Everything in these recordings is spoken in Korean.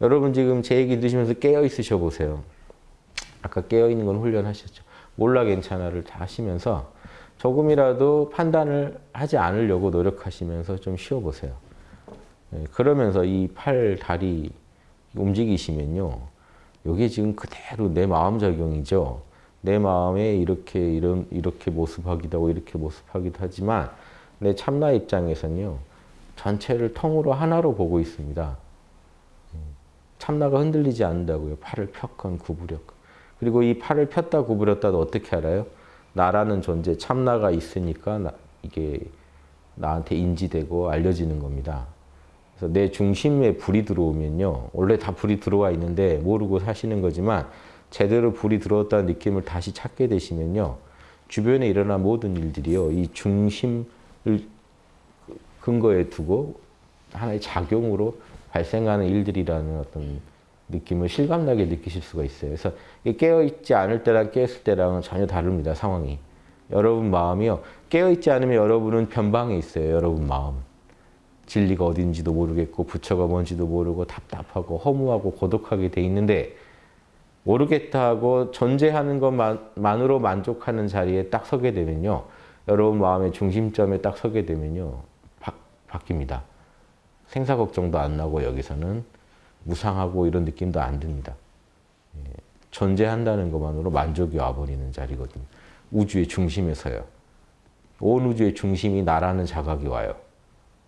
여러분 지금 제 얘기 들으시면서 깨어 있으셔 보세요. 아까 깨어 있는 건 훈련하셨죠. 몰라 괜찮아를 다 하시면서 조금이라도 판단을 하지 않으려고 노력하시면서 좀 쉬어 보세요. 예, 그러면서 이 팔, 다리 움직이시면요. 이게 지금 그대로 내 마음 작용이죠. 내 마음에 이렇게 이런 이렇게 모습하기도 하고 이렇게 모습하기도 하지만 내 참나 입장에서는요. 전체를 통으로 하나로 보고 있습니다. 예, 참나가 흔들리지 않는다고요. 팔을 폈건 구부렸건. 그리고 이 팔을 폈다 구부렸다도 어떻게 알아요? 나라는 존재, 참나가 있으니까 나, 이게 나한테 인지되고 알려지는 겁니다. 그래서 내 중심에 불이 들어오면요. 원래 다 불이 들어와 있는데 모르고 사시는 거지만 제대로 불이 들어왔다는 느낌을 다시 찾게 되시면요. 주변에 일어난 모든 일들이요. 이 중심을 근거에 두고 하나의 작용으로 발생하는 일들이라는 어떤 느낌을 실감나게 느끼실 수가 있어요. 그래서 깨어있지 않을 때랑 깨었을 때랑은 전혀 다릅니다. 상황이. 여러분 마음이요. 깨어있지 않으면 여러분은 변방에 있어요. 여러분 마음. 진리가 어딘지도 모르겠고 부처가 뭔지도 모르고 답답하고 허무하고 고독하게 돼 있는데 모르겠다 하고 존재하는 것만으로 만족하는 자리에 딱 서게 되면요. 여러분 마음의 중심점에 딱 서게 되면요. 바, 바뀝니다. 생사 걱정도 안 나고 여기서는 무상하고 이런 느낌도 안 듭니다. 예, 존재한다는 것만으로 만족이 와버리는 자리거든요. 우주의 중심에서요. 온 우주의 중심이 나라는 자각이 와요.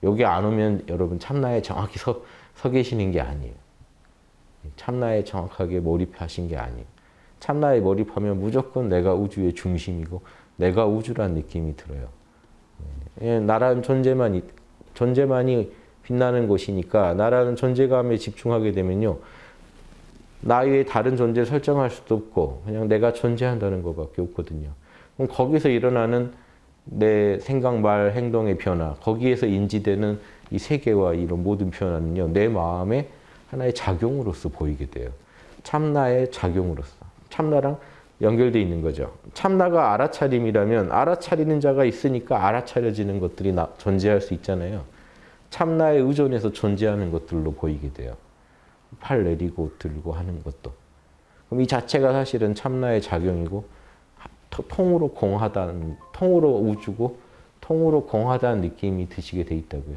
여기 안 오면 여러분 참나에 정확히 서, 서 계시는 게 아니에요. 참나에 정확하게 몰입하신 게 아니에요. 참나에 몰입하면 무조건 내가 우주의 중심이고 내가 우주란 느낌이 들어요. 예, 나라는 존재만, 존재만이 빛나는 곳이니까 나라는 존재감에 집중하게 되면요. 나 외에 다른 존재 설정할 수도 없고 그냥 내가 존재한다는 것밖에 없거든요. 그럼 거기서 일어나는 내 생각, 말, 행동의 변화 거기에서 인지되는 이 세계와 이런 모든 변화는요. 내 마음의 하나의 작용으로서 보이게 돼요. 참나의 작용으로서. 참나랑 연결되어 있는 거죠. 참나가 알아차림이라면 알아차리는 자가 있으니까 알아차려지는 것들이 나, 존재할 수 있잖아요. 참나에 의존해서 존재하는 것들로 보이게 돼요. 팔 내리고 들고 하는 것도. 그럼 이 자체가 사실은 참나의 작용이고 통으로 공하다는, 통으로 우주고 통으로 공하다는 느낌이 드시게 돼 있다고요.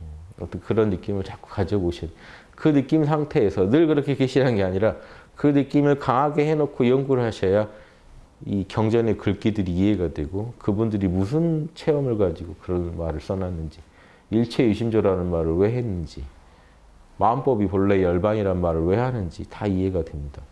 음, 어떤 그런 느낌을 자꾸 가져보셔야 그 느낌 상태에서 늘 그렇게 계시라는 게 아니라 그 느낌을 강하게 해놓고 연구를 하셔야 이 경전의 글귀들이 이해가 되고 그분들이 무슨 체험을 가지고 그런 말을 써놨는지 일체 유심조라는 말을 왜 했는지 마음법이 본래 열반이란 말을 왜 하는지 다 이해가 됩니다.